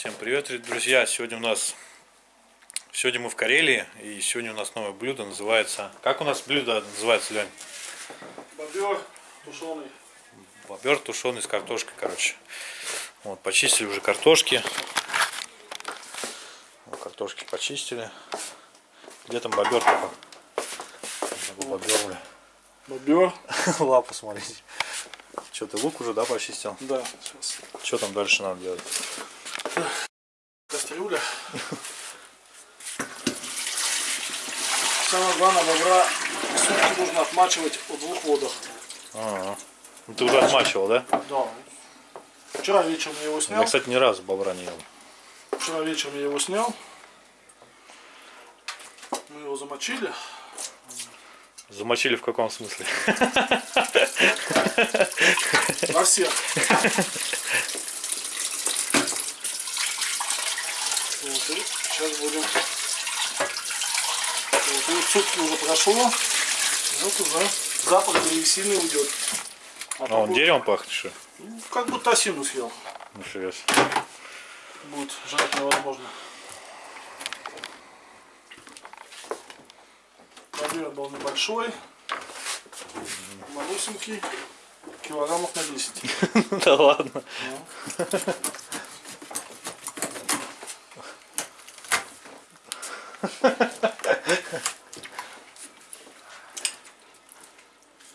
Всем привет, друзья! Сегодня у нас сегодня мы в Карелии и сегодня у нас новое блюдо называется. Как у нас блюдо называется, Лень? Бобер тушеный. Бобер тушеный с картошкой, короче. Вот, почистили уже картошки. Вот, картошки почистили. Где там бобер? Бобер, бля. Бобер. Лапу смотрите. Что, ты лук уже, да, почистил? Да, сейчас. Что там дальше надо делать? Кастрюля. Самое главное, бобра сутки нужно отмачивать в двух водах. Ага. Ну, ты уже отмачивал, да? Да. Вчера вечером я его Я, снял. кстати, ни разу бобра не ел. Вчера вечером я его снял. Мы его замочили. Замочили в каком смысле? На всех. Вот, и сейчас будем. Вот, и вот сутки уже прошло. Вот уже запах древесины уйдет. А А он будет- деревом пахнет, что? ну, Как будто осину съел. Нифига себе. Будет жрать невозможно. Размер был небольшой. Малюсенький. Килограммов на 10. Да ладно.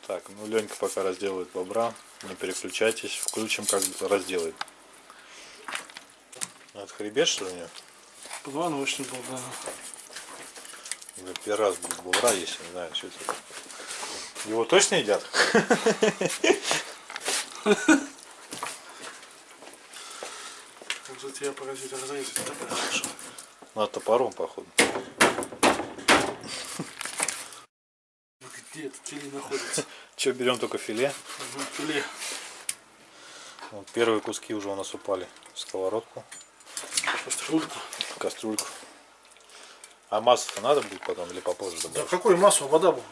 Так, ну Ленька пока разделывает бобра. Не переключайтесь. Включим, как разделает. Ну, Это хребет, что ли, нет? Позвоночник был, да. Да, Первый раз будет бобра есть, не знаю, что это. Его точно едят? Как же тебя поразить разрезать так хорошо. Надо топором, походу. Где это филе находится? Че, берем только филе. Угу, Филе. Вот первые куски уже у нас упали в сковородку, Кастрюльку. кастрюльку. А масло надо будет потом или попозже Да добавить? какое масло? Вода будет.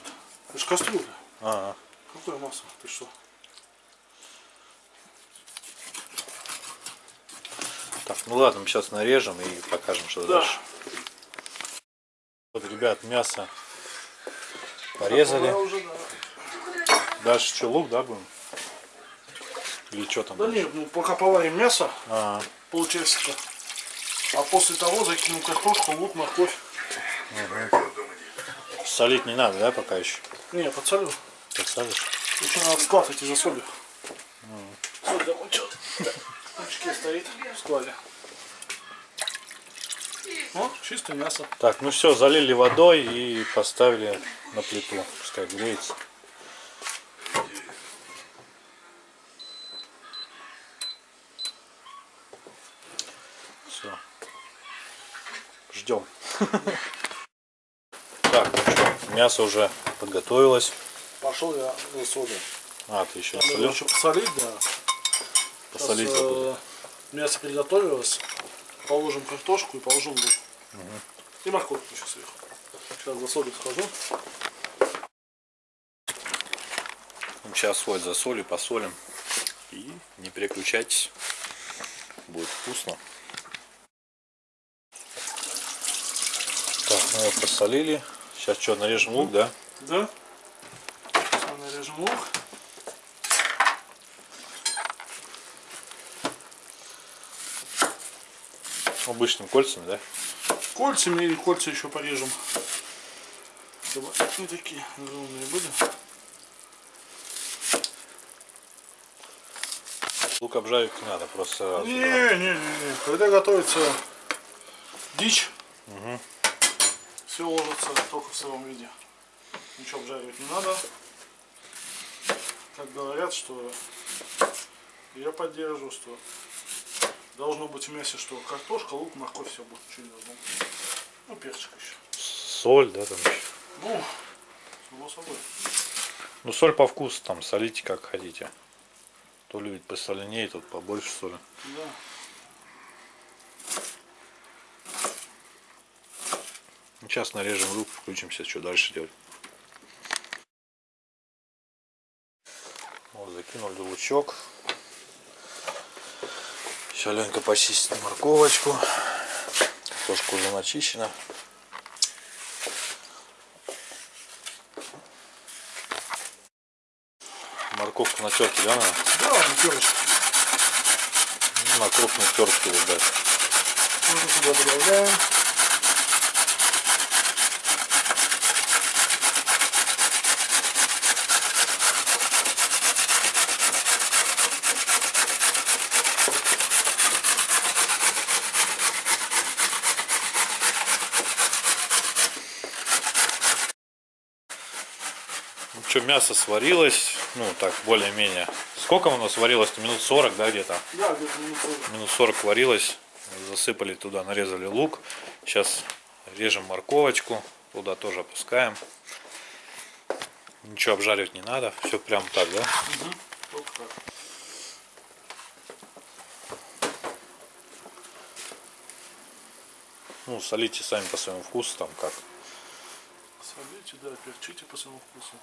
Это же кастрюля. А, Какое масло? Ты что? так, ну ладно, мы сейчас нарежем и покажем, что Да. дальше. Вот, ребят, мясо порезали. Да. Дальше что, лук, да, будем? Или что там? Да дальше? нет, ну пока поварим мясо, А, полчасика. А после того закинем картошку, лук, морковь. солить не надо, да, пока еще? Не, подсолю. Подсолишь? Еще надо в склад идти за солью. Соль замочил. В мешке стоит в складе. Вот, чистое мясо. Так, ну все, залили водой и поставили на плиту, пускай греется. Все. Ждем. Так, ну что, мясо уже подготовилось. Пошел я за солью. А, ты еще солил? еще посолить, да. Посолить Сейчас, э, забыл. мясо приготовилось. Положим картошку и положим лук. И морковку еще сверху. Сейчас за солью схожу. Сейчас вот за солью посолим. И не переключайтесь. Будет вкусно. Так, мы его посолили. Сейчас что, нарежем лук, да? Да. Сейчас мы нарежем лук. Обычными кольцами, да? Кольцами или кольца еще порежем. Чтобы не такие огромные были. Лук обжаривать не надо, просто сразу. Не, не, не, не. Когда готовится дичь, все ложится только в сыром виде. Ничего обжаривать не надо. Как говорят, что я поддерживаю, что должно быть в мясе, что картошка, лук, морковь, все будет чуть должно. Ну, перчик еще. Соль, да, там еще. Ну, само собой. Ну, соль по вкусу, там, солите как хотите. Кто любит посоленее, тот побольше соли. Да. Ну, Сейчас нарежем лук, включимся, что дальше делать. Вот, закинули лучок. Все, Ленька почистит морковочку. Картошка уже начищена. Морковку на терке, да, надо? Да, на перышки. Ну, на крупной терке вот дать. Уже туда добавляем. Мясо сварилось, ну так, более-менее. Сколько оно сварилось? Минут 40, да, где-то? Да, где-то минут 40. Минут 40 варилось. Засыпали туда, нарезали лук. Сейчас режем морковочку. Туда тоже опускаем. Ничего обжаривать не надо. Все прям так, да? Так. Ну, солите сами по своему вкусу, там как. Солите, да, перчите по своему вкусу.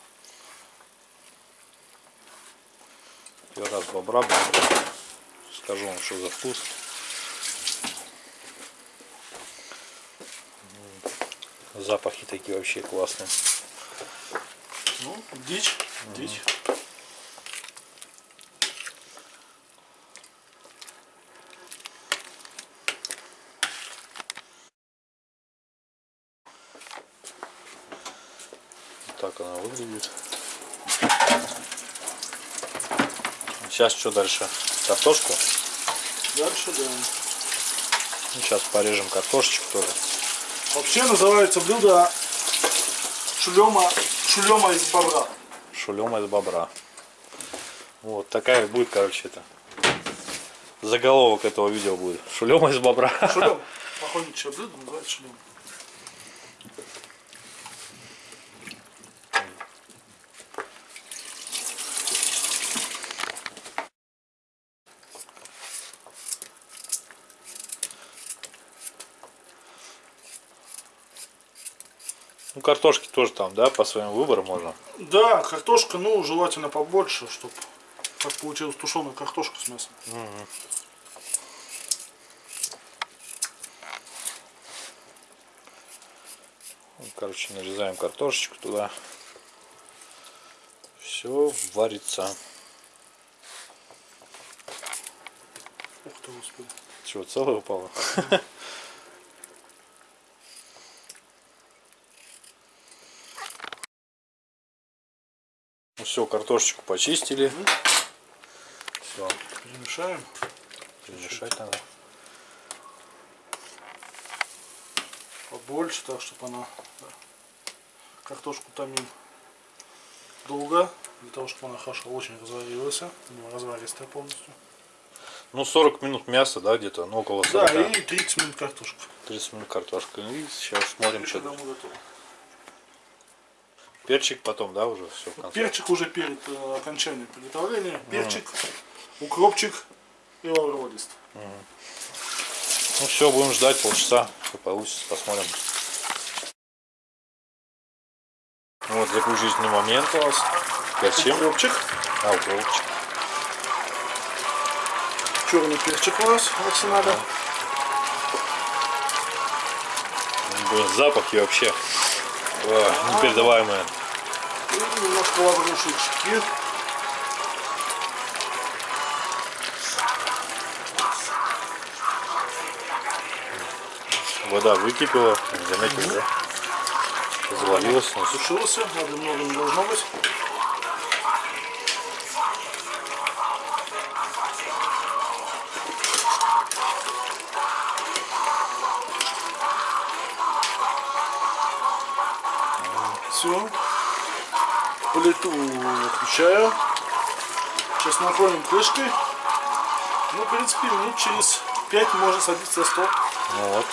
Первый раз бобра. Скажу вам, что за вкус. Запахи такие вообще классные. Ну, дичь, дичь. Вот так она выглядит. Сейчас что дальше? Картошку? Дальше, да. Ну, сейчас порежем картошечку тоже. Вообще называется блюдо шулема, шулема из бобра. Шулема из бобра. Вот такая будет, короче, это. Заголовок этого видео будет. Шулема из бобра. Шулем. Охотничье блюдо называется шулем. Ну, картошки тоже там, да, по своему выбору можно. Да, картошка, ну, желательно побольше, чтобы как получилась тушеная картошка с мясом. Ну, Короче, нарезаем картошечку туда. Все варится. Ух ты, господи. Чего, целое упало? все, картошечку почистили. Все, Перемешаем. перемешать надо. Побольше, так, чтобы она картошку томим долго, для того, чтобы она хорошо очень разварилась, разваристая полностью. Ну, 40 минут мяса, да, где-то, ну, около 40. Да, и 30 минут картошка. 30 минут картошка. И сейчас смотрим, что. Перчик потом, да, уже все. Перчик уже перед э, окончанием приготовления. Перчик, укропчик и лавровый лист. Ну все, будем ждать полчаса, что получится, посмотрим. Вот заключительный момент у вас. Перчим. Укропчик, А, укропчик. черный перчик у нас арсенале. Блин, запахи вообще о, непередаваемые. И немножко лаврушечки. Вода выкипела, заметили, да? Завалилась. Сушился, надо много не должно быть. Отключаю. Сейчас накроем крышкой. Ну, в принципе, минут через 5 можно садиться за стол. Ну вот.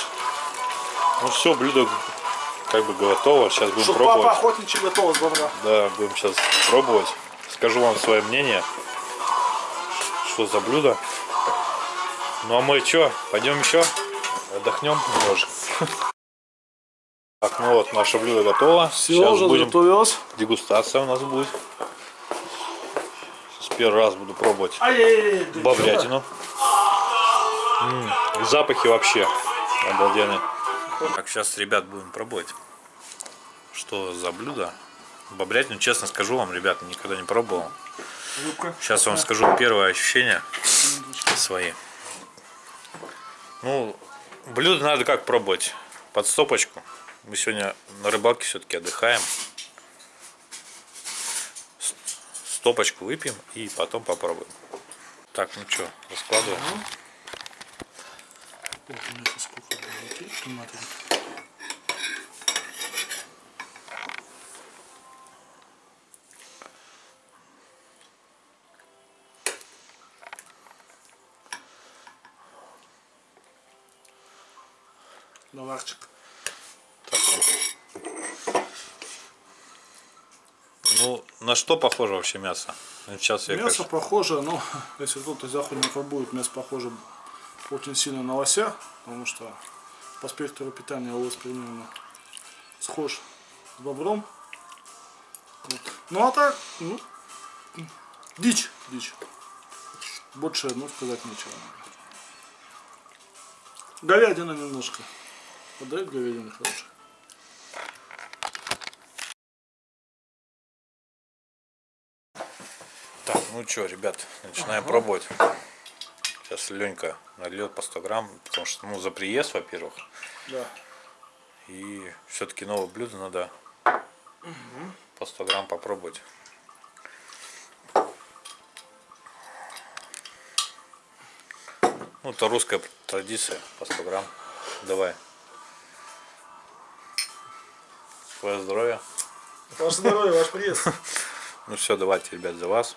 Ну все, блюдо как бы готово. Сейчас будем папа пробовать. охотничий готов с бобра. Да, будем сейчас пробовать. Скажу вам свое мнение. Что за блюдо. Ну а мы что, пойдем еще? Отдохнем немножко. Так, ну вот, наше блюдо готово. Все, Сейчас уже будем... заготовилось. Дегустация у нас будет. Сейчас первый раз буду пробовать Ай-яй-яй, да что-то. бобрятину. Ну, М, Запахи вообще обалденные. Так, сейчас, ребят, будем пробовать. Что за блюдо? Бобрятину, честно скажу вам, ребят, никогда не пробовал. Сейчас вам скажу первое ощущение свои. Ну, блюдо надо как пробовать? Под стопочку. Мы сегодня на рыбалке все-таки отдыхаем. С- Стопочку выпьем и потом попробуем. Так, ну что, раскладываем. Ох, у меня сколько было. Томаты. Наварчик. Так, ну. Ну, на что похоже вообще мясо? Ну, Сейчас я, Мясо конечно, похоже, ну, если кто-то из охотников будет, мясо похоже очень сильно на лося, потому что по спектру питания лось примерно схож с бобром. Вот. Ну а так, ну, дичь, дичь. Больше, ну, сказать нечего. Говядина немножко. Подает говядина хорошая. Ну что, ребят, начинаем пробовать. Сейчас Ленька нальет по 100 грамм, потому что, ну, за приезд, во-первых. Да. И все-таки новое блюдо надо по 100 грамм попробовать. Ну, это русская традиция, по 100 грамм. Давай. Твое здоровье. Ваше здоровье, ваш приезд. Ну все, давайте, ребят, за вас.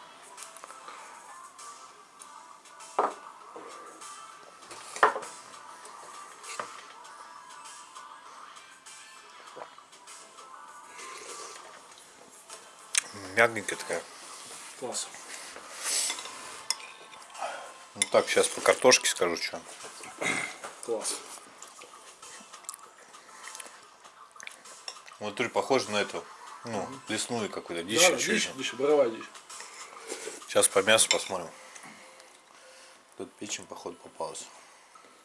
Мягенькая такая. Класс. Ну так, сейчас по картошке скажу, что. Класс. Вот тоже похоже на эту, ну, лесную какую-то дичь. Да, дичь, дичь, боровая дичь. Сейчас по мясу посмотрим. Тут печень, походу, попалась.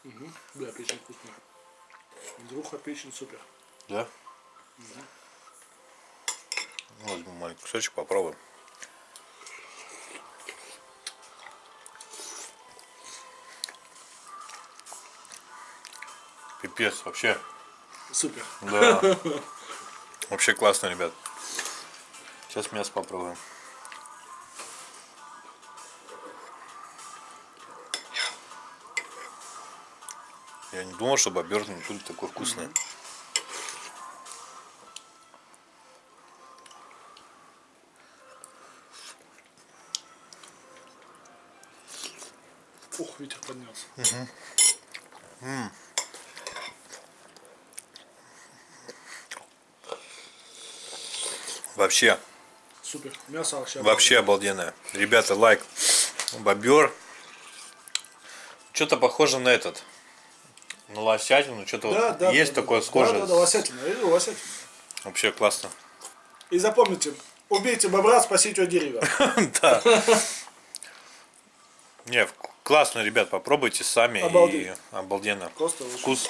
Угу. Да, печень вкусная. Друга печень супер. Да? Ну, возьму маленький кусочек, попробуем. Пипец, вообще. Супер. Да. Вообще классно, ребят. Сейчас мясо попробуем. Я не думал, что бобер будет такой вкусный. Ух, ветер поднялся. Вообще, Супер. Мясо вообще. вообще обалденное. Ребята, лайк. Бобер. Что-то похоже на этот. На лосятину. Что-то Да, вот да, есть да, такое да, схожее. Да, да, да, лосятина. Лосятину. Вообще классно. И запомните, убейте бобра, спасите от дерева. Да. Не, классно, ребят, попробуйте сами. Обалдеть. И обалденно. Просто. Вкус,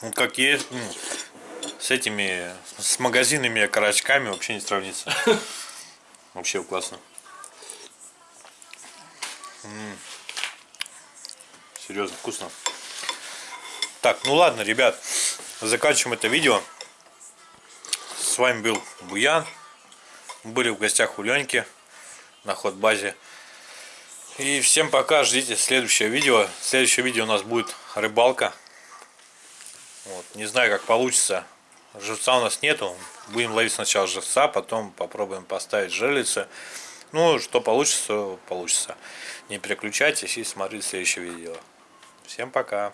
ну, как есть, ну, с этими, с магазинными окорочками вообще не сравнится. Вообще классно. Серьезно, вкусно. Так, ну ладно, ребят, заканчиваем это видео. С вами был Буян. Мы были в гостях у Леньки на ход-базе. И всем пока, ждите следующее видео. Следующее видео у нас будет рыбалка. Вот. Не знаю, как получится. Живца у нас нету. Будем ловить сначала живца, потом попробуем поставить жерлицы. Ну, что получится, получится. Не переключайтесь и смотрите следующее видео. Всем пока.